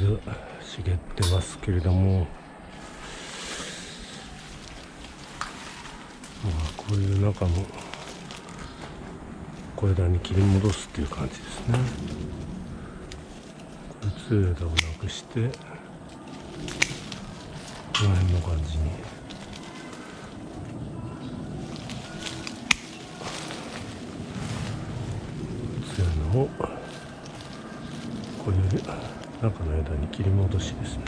茂ってますけれどもまあこういう中の小枝に切り戻すっていう感じですね。これ強い枝をなくしてこの辺の感じに。強いのをこういう中の枝に切り戻しですね。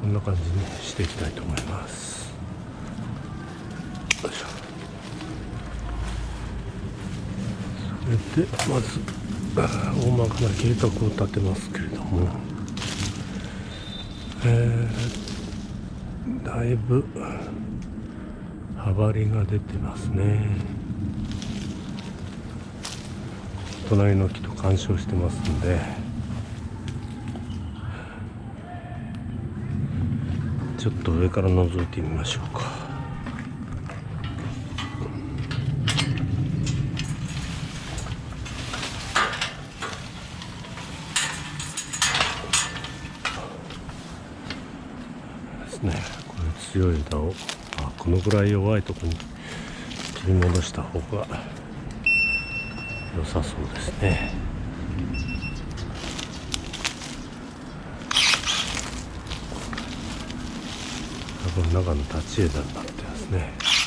こんな感じにしていきたいと思います。よいしょ。それでまず大まかな計画を立てますけれども。えー、だいぶ幅りが出てますね。隣の木と干渉してますんで。ちょっと上から覗いてみましょうか。ですね。これ強い枝をあこのぐらい弱いとこに切り戻した方が良さそうですね。その中の立ち枝になってますね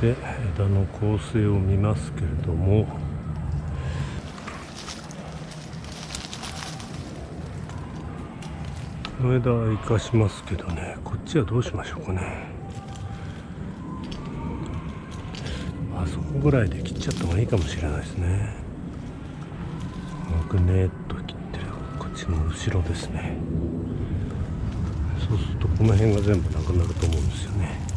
で枝の構成を見ますけれども。この枝は生かしますけどね。こっちはどうしましょうかね。あそこぐらいで切っちゃった方がいいかもしれないですね。ぐねっと切ってる。こっちの後ろですね。そうするとこの辺が全部なくなると思うんですよね。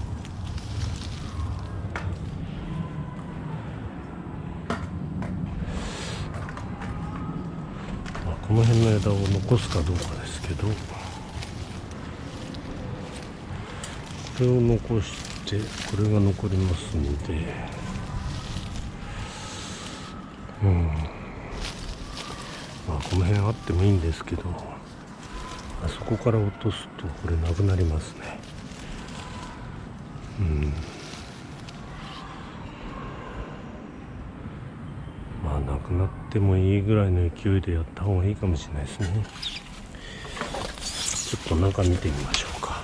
この辺の枝を残すかどうかですけど。これを残してこれが残りますんで。うん。まあこの辺あってもいいんですけど。あそこから落とすとこれなくなりますね。うん。なってもいいぐらいの勢いでやった方がいいかもしれないですね。ちょっと中見てみましょうか。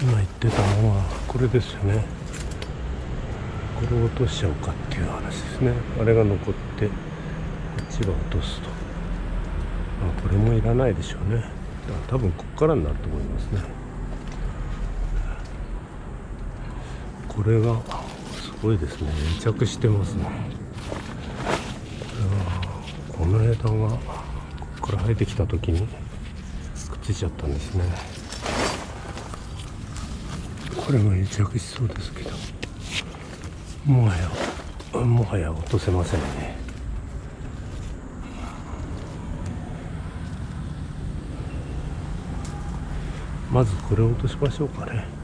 今言ってたのはこれですよね。これを落としちゃおうかっていう話ですね。あれが残ってこっちは落とすと。まあこれもいらないでしょうね。多分ここからになると思いますね。これがすごいですね。癒着してますね。これはこの枝がここから生えてきた時にくっついちゃったんですね。これが癒着しそうですけど。もはやもはや落とせませんね。まずこれを落としましょうかね。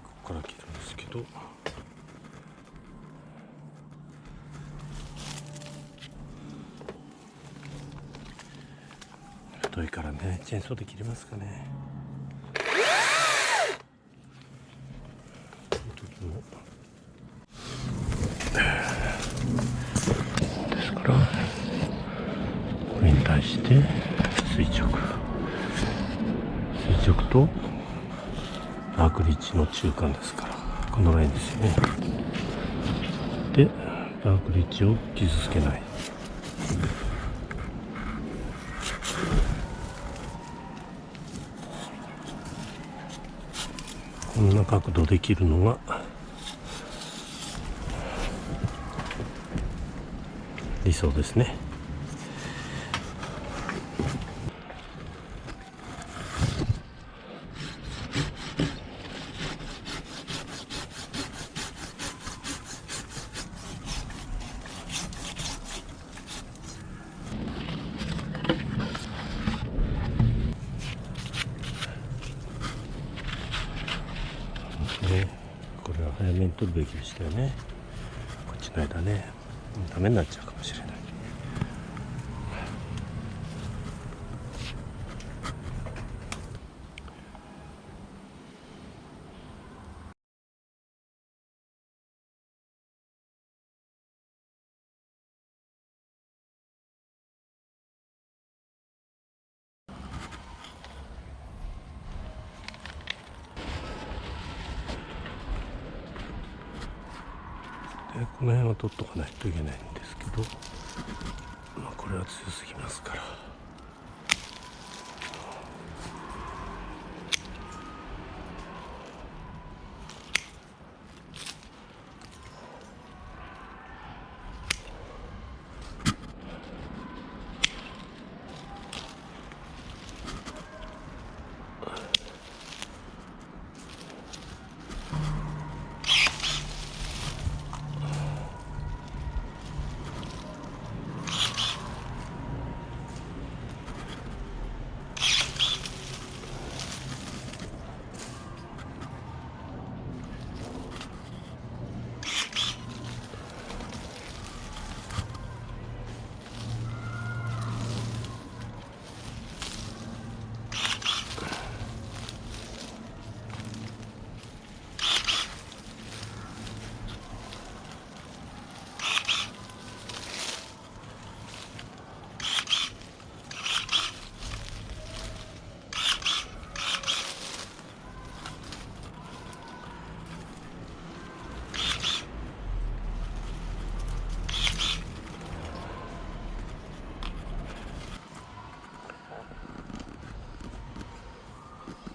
こから切るんですけど。太いからねチェーンソーで切れますかねですからこれに対して垂直垂直とアークリッチの中間ですからこのラインですよね。でアークリッチを傷つけない。こんな角度できるのが理想ですね。ね。これは早めに取るべきでしたよね。こっちの間ね。ダメになっちゃうかもしれないでこの辺は取っとかないといけないんですけど、まあ、これは強すぎますから。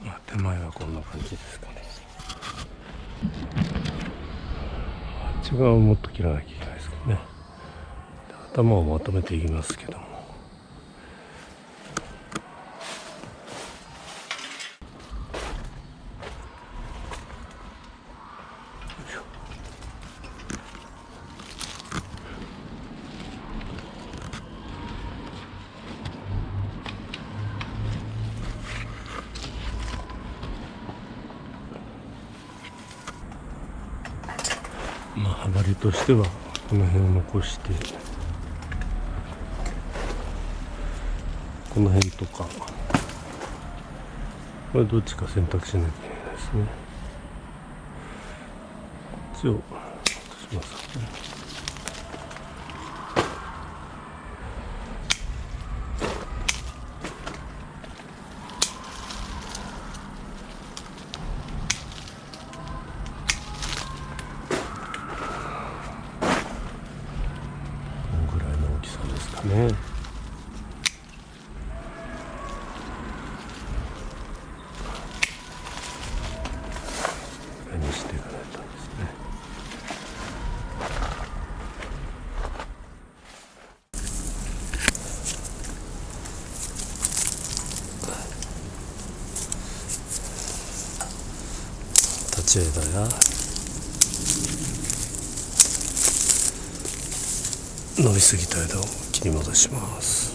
まあ、手前はこんな感じですかね。あっち側をもっと切らなきゃいけないですけどね。頭をまとめていきますけどもまあ幅りとしてはこの辺を残してこの辺とか。これどっちか選択しなきゃいけないですね。こっちを落とします。すぎた枝を切り戻します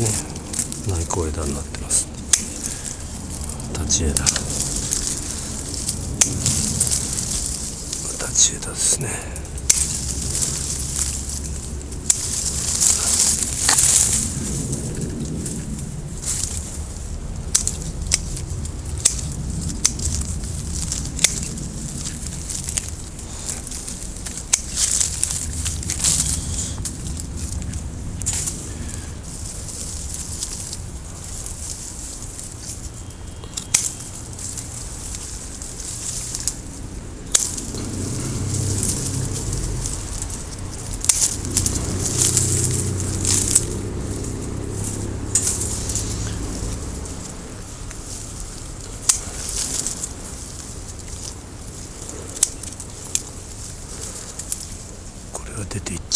ね内向枝になってます立ち枝立ち枝ですね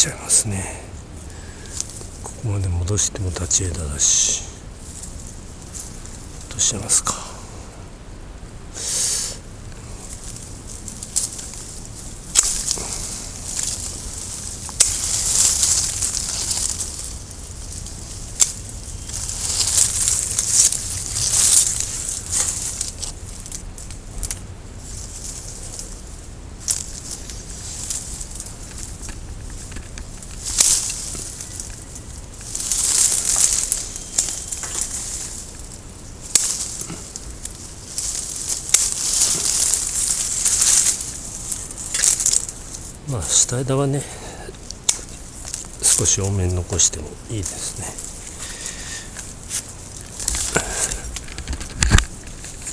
ちゃいますね。ここまで戻しても立ち枝だし。どうしますか？まあ下枝はね少し多めに残してもいいですね。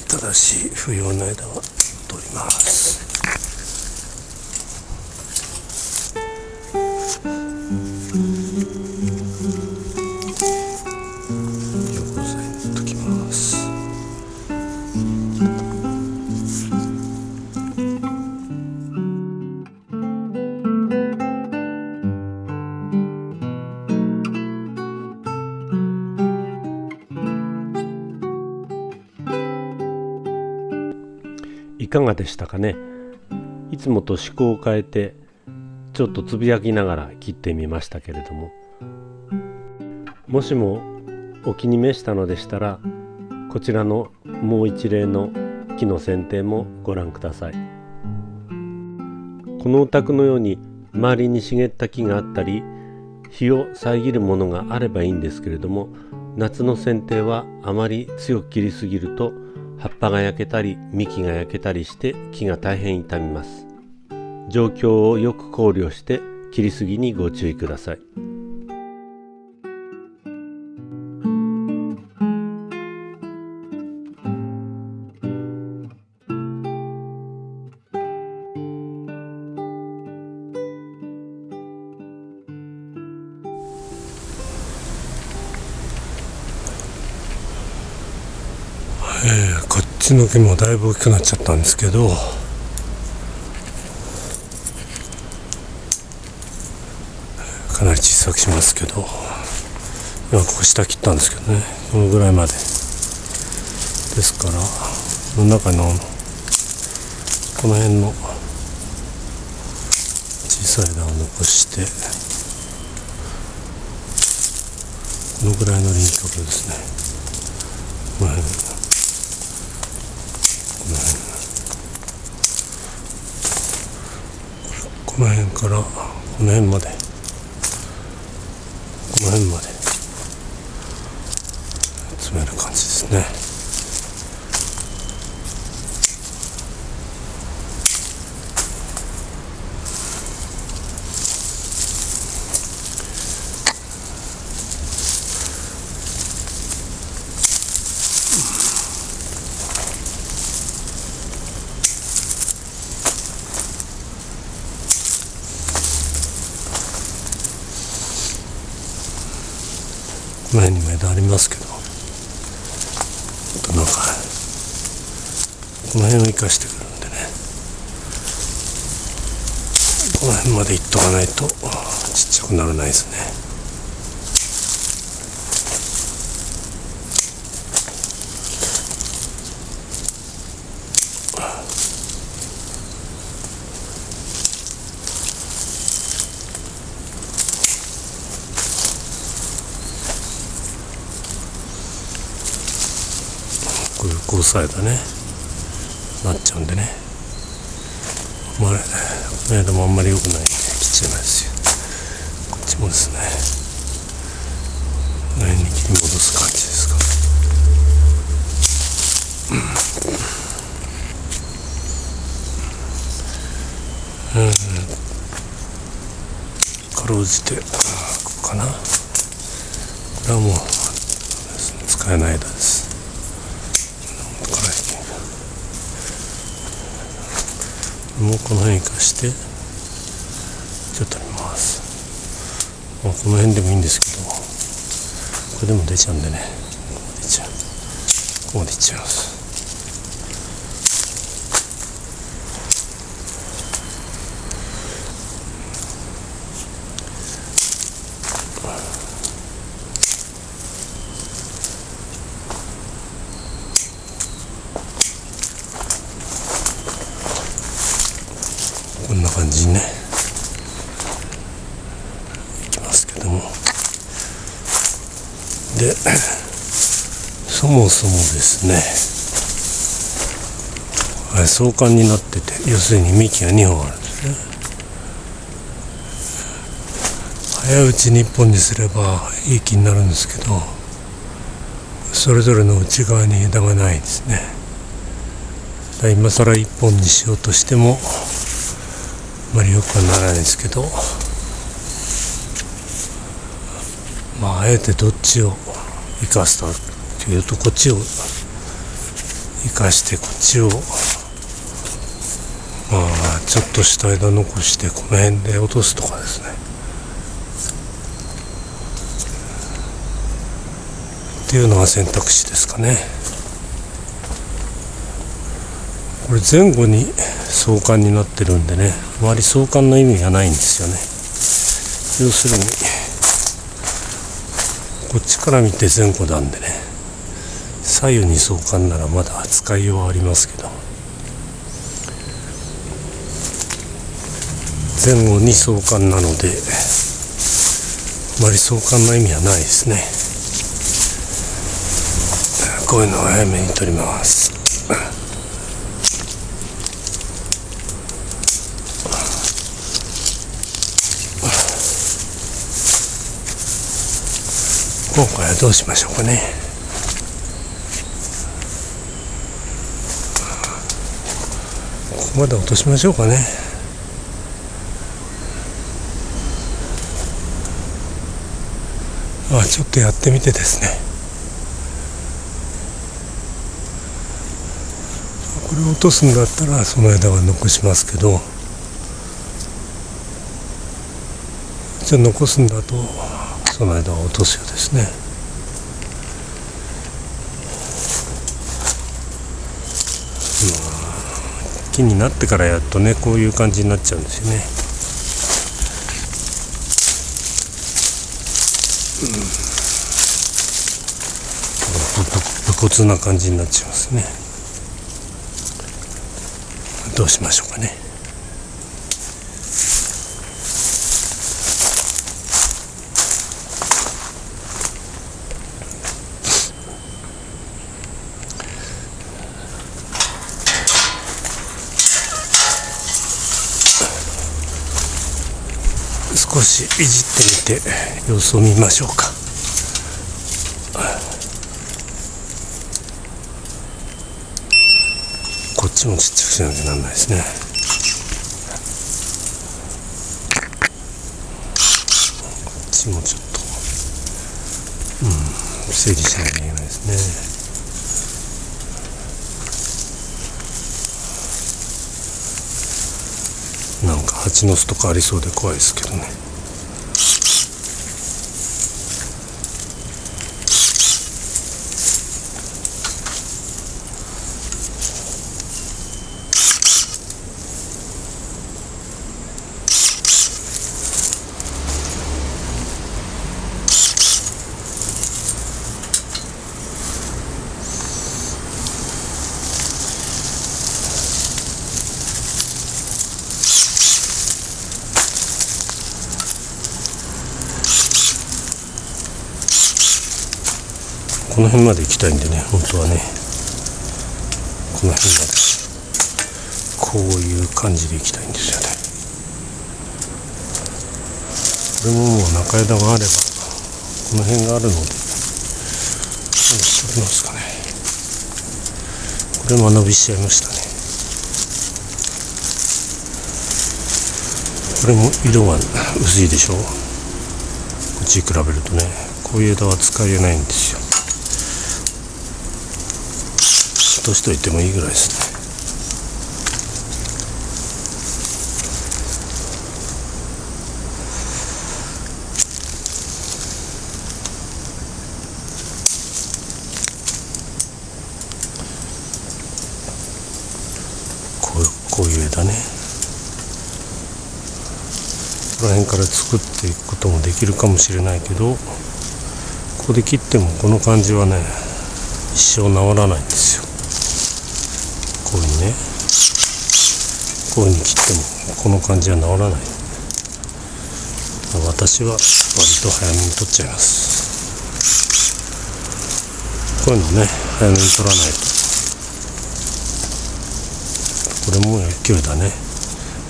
ただし不要な枝はでしたかね。いつもと思考を変えてちょっとつぶやきながら切ってみましたけれども。もしもお気に召したのでしたらこちらのもう一例の木の剪定もご覧ください。このお宅のように周りに茂った木があったり日を遮るものがあればいいんですけれども夏の剪定はあまり強く切りすぎると葉っぱが焼けたり幹が焼けたりして木が大変傷みます。状況をよく考慮して切りすぎにご注意ください。の木もだいぶ大きくなっちゃったんですけどかなり小さくしますけど今ここ下切ったんですけどねこのぐらいまで。ですからこの中のこの辺の小さい枝を残してこのぐらいの輪郭ですね。この辺この辺からこの辺まで。この辺まで詰める感じですね前にも枝ありますけど。なんかこの辺を生かしてくるんでね。この辺までいっとかないとちっちゃくならないですね。こういう交差枝ね。なっちゃうんでね。まあこの間もあんまり良くないんで切っちゃいますよ。こっちもですね。この辺に切り戻す感じですか。うん。かろうじてここかな。これはもう使えない枝です。もうこの辺生かしてちょっと見ます。まあこの辺でもいいんですけどこれでも出ちゃうんでね。ここ出ちゃう。ここまでいっちゃいますこんな感じにねいきますけどもでそもそもですねあれ相関になってて要するに幹が2本あるんですね。早打ちに1本にすればいい木になるんですけどそれぞれの内側に枝がないですね。だ今更1本にしようとしてもあまりよくはならないですけどまああえてどっちを生かすかというとこっちを生かしてこっちをまあちょっとした枝残してこの辺で落とすとかですね。っていうのが選択肢ですかね。これ前後に相関になってるんでねあまり相関の意味がないんですよね。要するにこっちから見て前後なんでね左右に相関ならまだ使いようはありますけど前後に相関なのであまり相関の意味はないですね。こういうのを早めに取ります。今回はどうしましょうかね。ここまで落としましょうかね。まあちょっとやってみてですね。これを落とすんだったらその枝は残しますけど。じゃあ残すんだとその間は落とすようですね。木になってからやっとねこういう感じになっちゃうんですよねうん武骨な感じになっちゃいますねどうしましょうかね少しいじってみて様子を見ましょうか。こっちもちっちゃくしなきゃなんないですね。こっちもちょっとうん整理しなきゃいけないですね。なんか蜂の巣とかありそうで怖いですけどね。辺まで行きたいんでね本当はね。この辺まで。こういう感じでいきたいんですよね。これももう中枝があればこの辺があるので。何しておりますかね。これ間延びしちゃいましたね。これも色が薄いでしょ。こっち比べるとねこういう枝は使えないんですよ落としといてもいいぐらいですね。こうこういう枝ね。この辺から作っていくこともできるかもしれないけどここで切ってもこの感じはね一生治らないんですよ。ね。こういうふうに切ってもこの感じは治らない。私は割と早めに取っちゃいます。こういうのね早めに取らないと。これも勢いだね。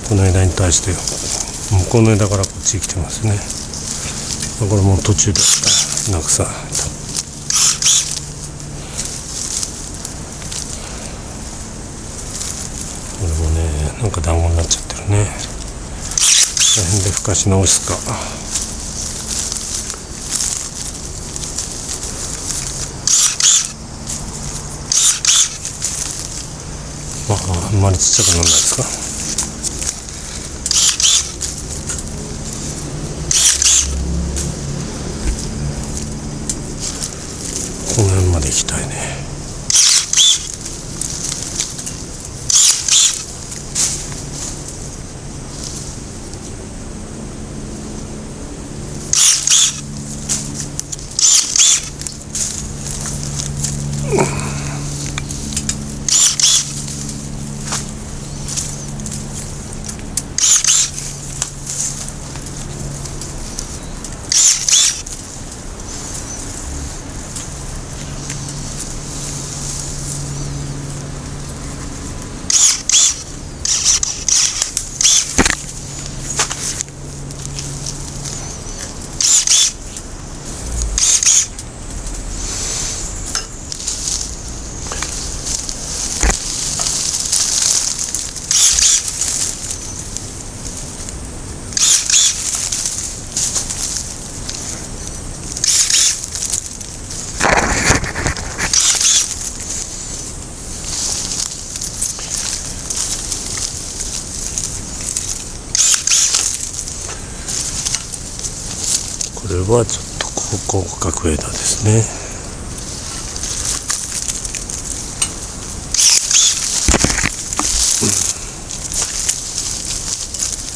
この枝に対して向こうの枝からこっちに来てますね。これも途中でなくさこれもねなんか団子になっちゃってるね。この辺でふかし直すか。まああんまりちっちゃくならないですか。この辺まで行きたいねこれはちょっと広角枝ですね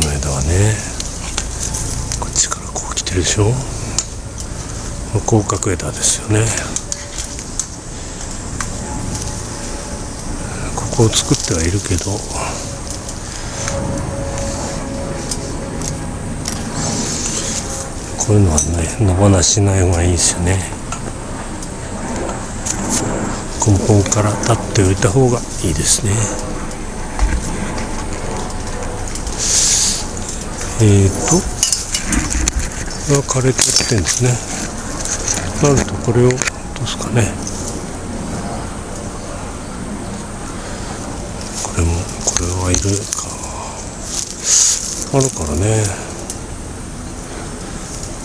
この枝はねこっちからこう来てるでしょ広角枝ですよね。ここを作ってはいるけど。こういうのはね野放しない方がいいですよね。根本から立っておいた方がいいですね。えーと。これは枯れてきてるんですね。なるとこれを落とすかねこれもこれはいるかあるからね。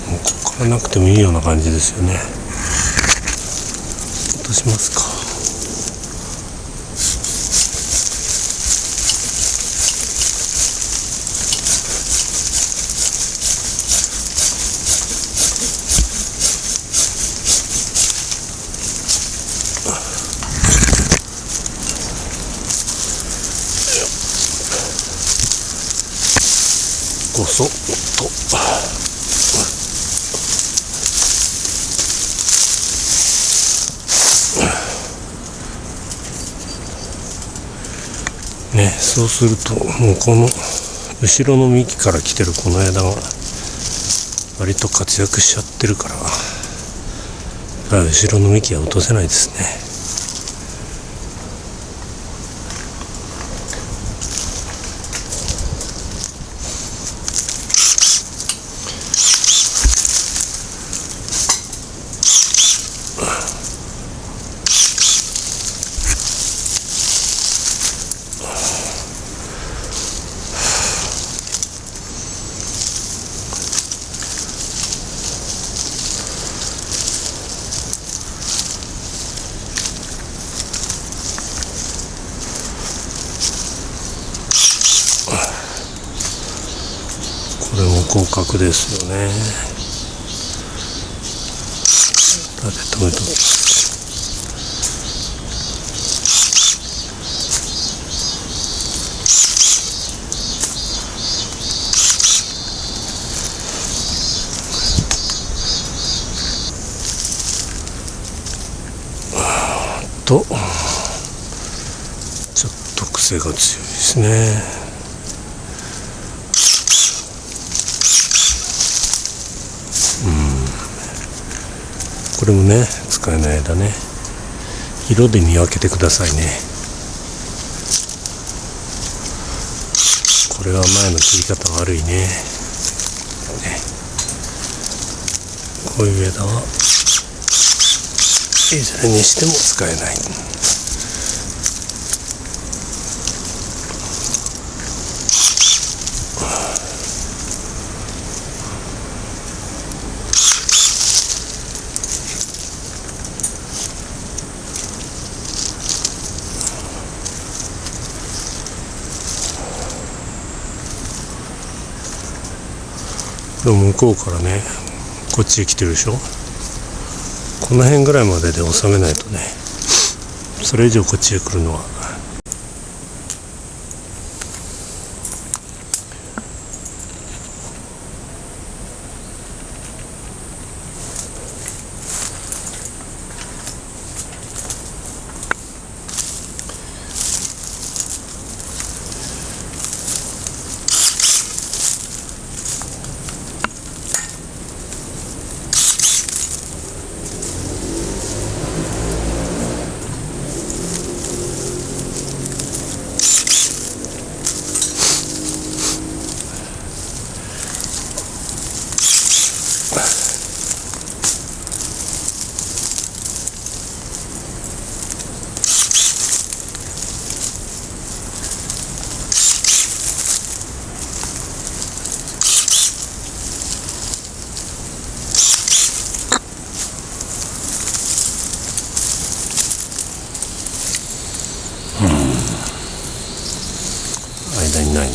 もうここからなくてもいいような感じですよね。落としますかごそっとねそうするともうこの後ろの幹から来てるこの枝が割と活躍しちゃってるから後ろの幹は落とせないですねこれも合格ですよね。立て止めと？と。ちょっと癖が強いですね。これもね使えない間ね。色で見分けてくださいね。これは前の切り方悪いね。ね。こういう枝はいずれにしても使えない。でも向こうからねこっちへ来てるでしょ？この辺ぐらいまでで収めないとね。それ以上こっちへ来るのは間にないね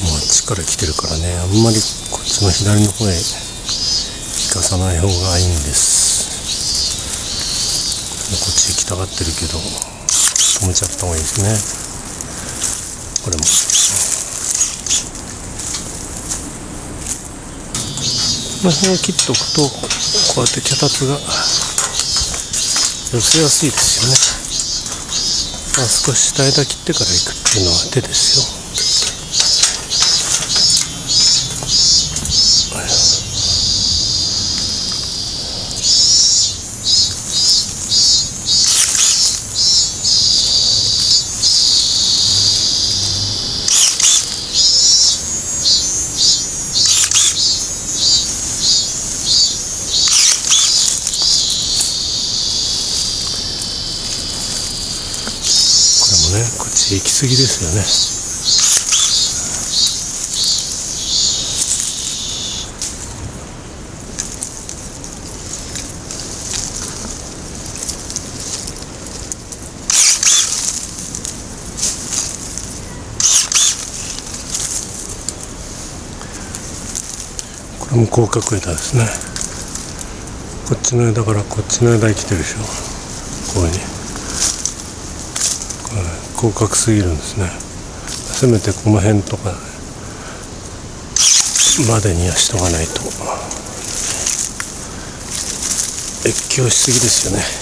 もうあっちから来てるからねあんまりこっちの左の方へ引かさない方がいいんです。こっち行きたがってるけど止めちゃった方がいいですね。これも。この辺を切っておくとこうやって脚立が寄せやすいですよね。まあ少し下枝切ってから行くっていうのは手ですよ。行き過ぎですよね。これも広角枝ですね。こっちの枝からこっちの枝生きてるでしょこういうふうに広角すぎるんですね。せめてこの辺とかまでにはしとかないと。越境しすぎですよね。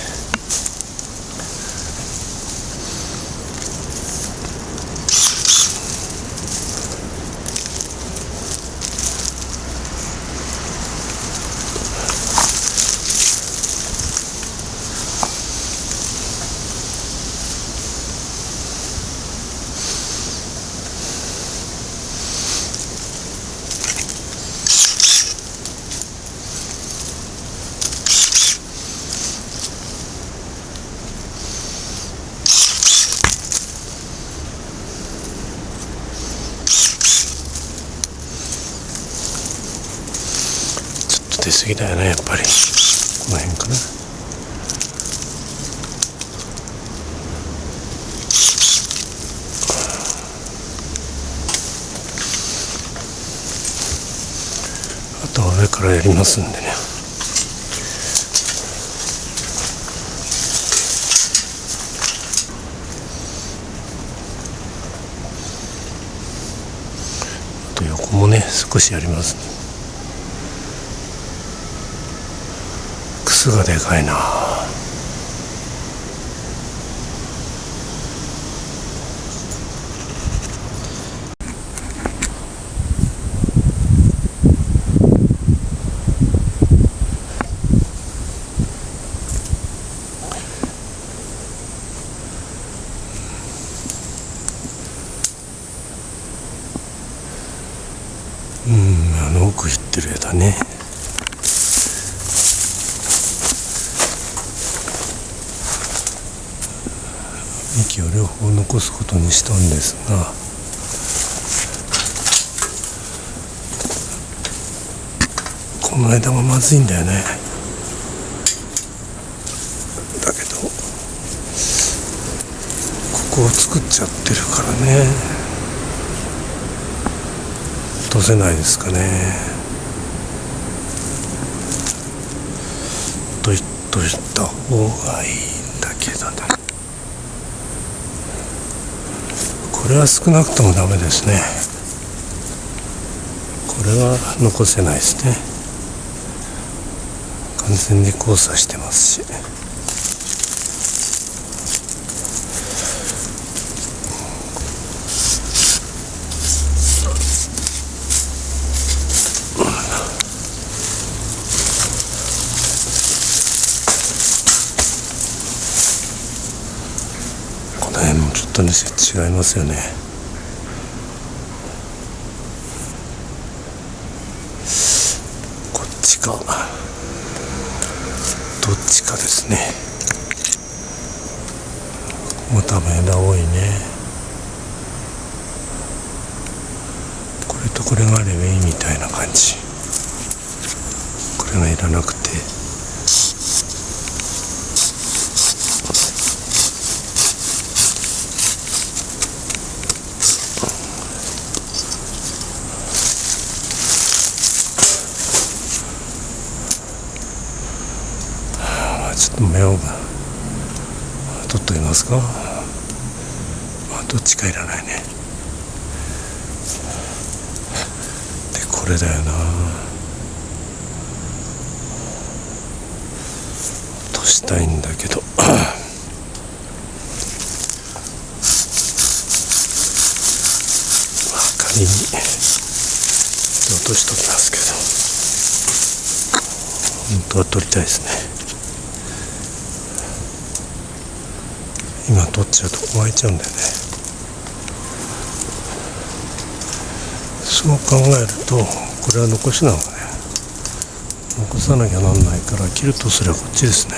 ぎだよねやっぱり。この辺かな。あとは上からやりますんでね。あと横もね少しやりますねがでかいな。うんあの奥行ってる枝ね幹を両方残すことにしたんですがこの間はまずいんだよね。だけどここを作っちゃってるからね。落とせないですかね。と言っといた方がいいんだけどねこれは少なくともダメですね。これは残せないですね。完全に交差してますしとね違いますよね。こっちか。どっちかですね。もう多分枝多いね。これとこれがあればいいみたいな感じ。これがいらなくてちょっと目を取っときますか、まあ、どっちかいらないね。でこれだよな。落としたいんだけど。仮に。落としときますけど。本当は取りたいですね今取っちゃうと湧いちゃうんだよね。そう考えるとこれは残しなのね。残さなきゃなんないから切るとすればこっちですね。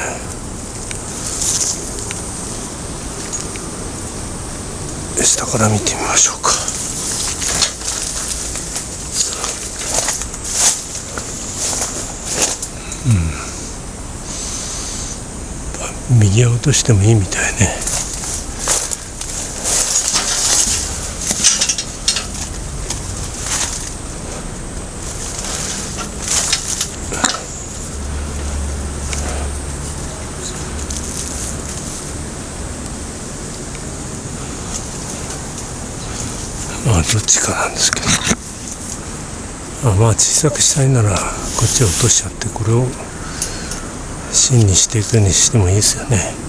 下から見てみましょうか。うん。右へ落としてもいいみたいねまあどっちかなんですけどあまあ小さくしたいならこっちを落としちゃってこれを芯にしていくにしてもいいですよね。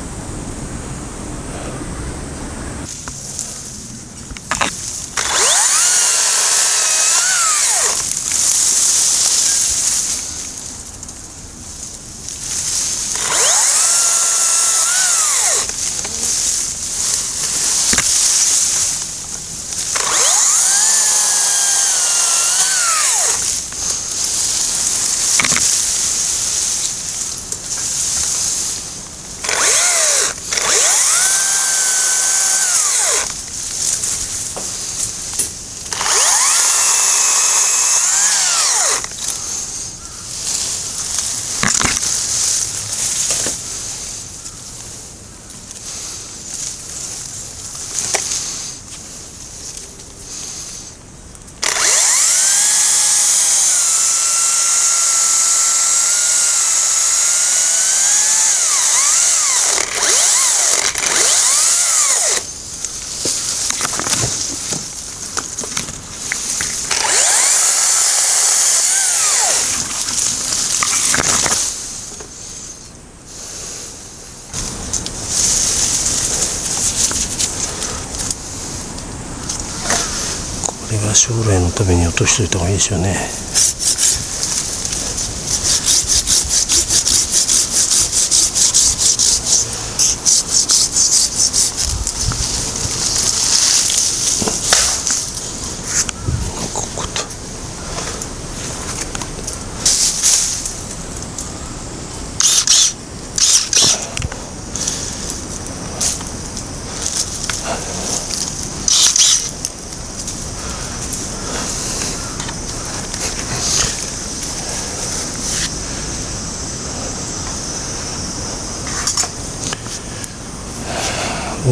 将来のために落としといた方がいいですよね。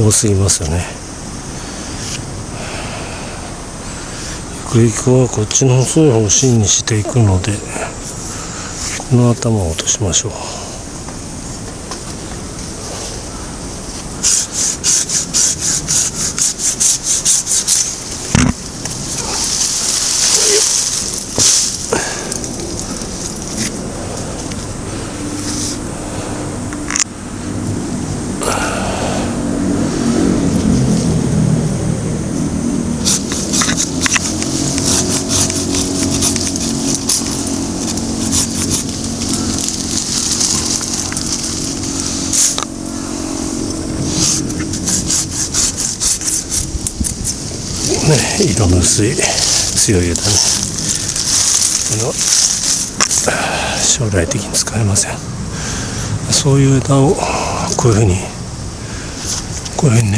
多すぎますよね。ゆくゆくはこっちの細い方を芯にしていくのでこの頭を落としましょうね色の薄い強い枝ね将来的に使えません。そういう枝をこういうふうにこういうふうにね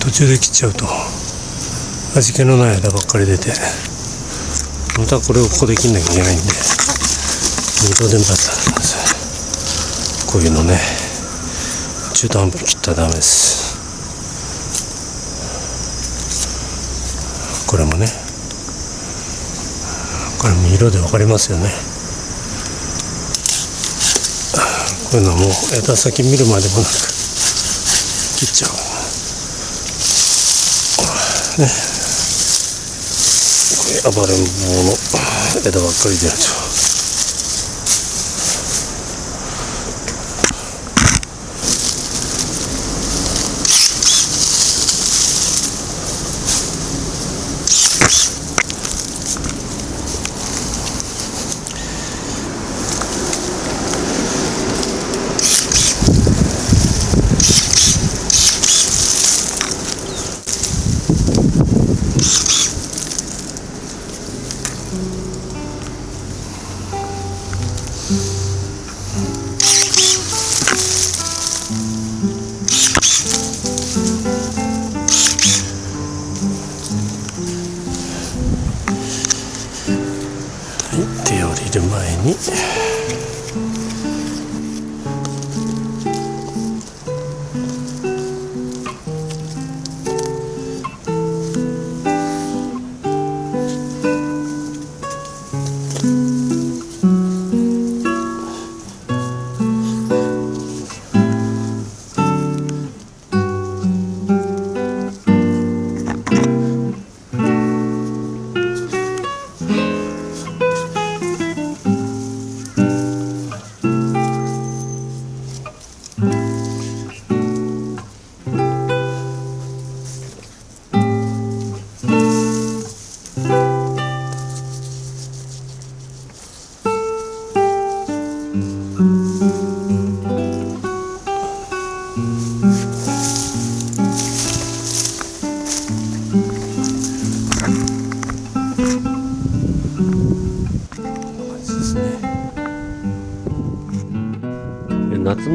途中で切っちゃうと味気のない枝ばっかり出てまたこれをここで切んなきゃいけないんで二度手間なんです。こういうのね中途半端に切ったらダメです。これもね。これも色で分かりますよね。こういうのはもう枝先見るまでもなく切っちゃう。ね。これ暴れん坊の枝ばっかり出ると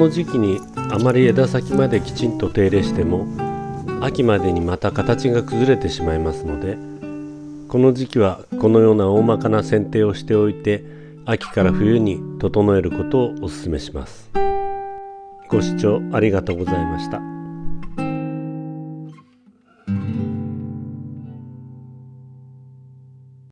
の時期にあまり枝先まできちんと手入れしても秋までにまた形が崩れてしまいますのでこの時期はこのような大まかな剪定をしておいて秋から冬に整えることをお勧めします。ご視聴ありがとうございました。